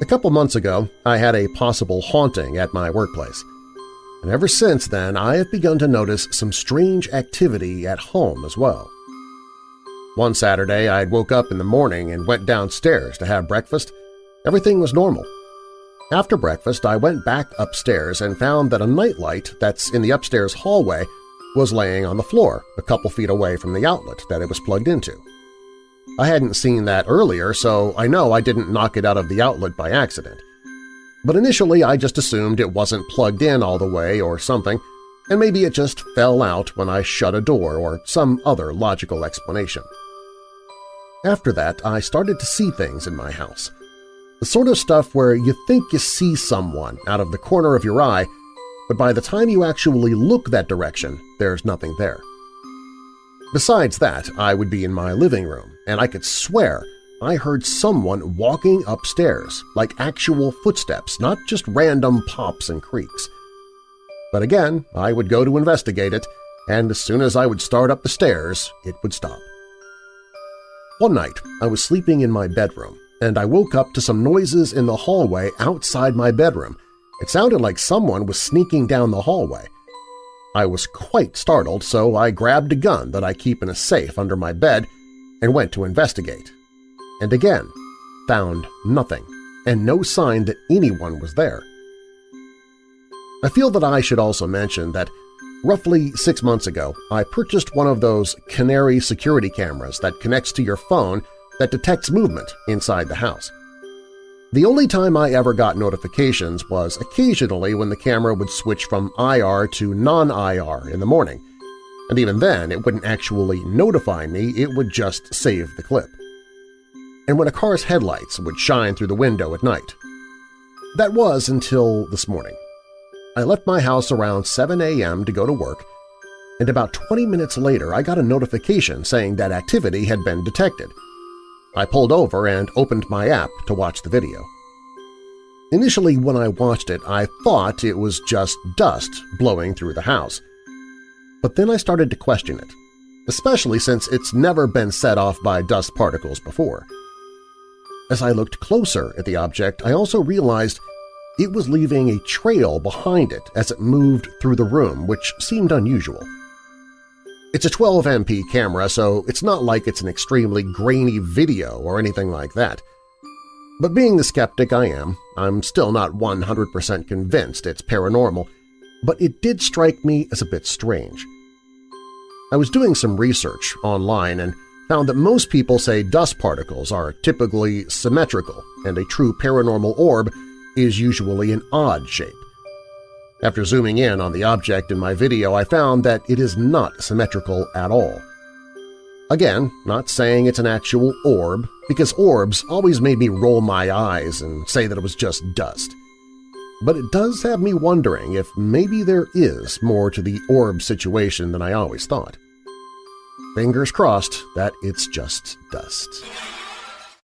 A couple months ago, I had a possible haunting at my workplace. And ever since then, I have begun to notice some strange activity at home as well. One Saturday, I woke up in the morning and went downstairs to have breakfast. Everything was normal. After breakfast, I went back upstairs and found that a nightlight that's in the upstairs hallway was laying on the floor a couple feet away from the outlet that it was plugged into. I hadn't seen that earlier, so I know I didn't knock it out of the outlet by accident. But initially I just assumed it wasn't plugged in all the way or something, and maybe it just fell out when I shut a door or some other logical explanation. After that, I started to see things in my house. The sort of stuff where you think you see someone out of the corner of your eye, but by the time you actually look that direction, there's nothing there. Besides that, I would be in my living room, and I could swear I heard someone walking upstairs, like actual footsteps, not just random pops and creaks. But again, I would go to investigate it, and as soon as I would start up the stairs, it would stop. One night, I was sleeping in my bedroom, and I woke up to some noises in the hallway outside my bedroom. It sounded like someone was sneaking down the hallway. I was quite startled, so I grabbed a gun that I keep in a safe under my bed and went to investigate. And again, found nothing, and no sign that anyone was there. I feel that I should also mention that roughly six months ago, I purchased one of those Canary security cameras that connects to your phone that detects movement inside the house. The only time I ever got notifications was occasionally when the camera would switch from IR to non-IR in the morning, and even then it wouldn't actually notify me, it would just save the clip. And when a car's headlights would shine through the window at night. That was until this morning. I left my house around 7 a.m. to go to work, and about 20 minutes later I got a notification saying that activity had been detected – I pulled over and opened my app to watch the video. Initially when I watched it, I thought it was just dust blowing through the house. But then I started to question it, especially since it's never been set off by dust particles before. As I looked closer at the object, I also realized it was leaving a trail behind it as it moved through the room, which seemed unusual. It's a 12MP camera, so it's not like it's an extremely grainy video or anything like that. But being the skeptic I am, I'm still not 100% convinced it's paranormal, but it did strike me as a bit strange. I was doing some research online and found that most people say dust particles are typically symmetrical and a true paranormal orb is usually an odd shape. After zooming in on the object in my video, I found that it is not symmetrical at all. Again, not saying it's an actual orb, because orbs always made me roll my eyes and say that it was just dust. But it does have me wondering if maybe there is more to the orb situation than I always thought. Fingers crossed that it's just dust.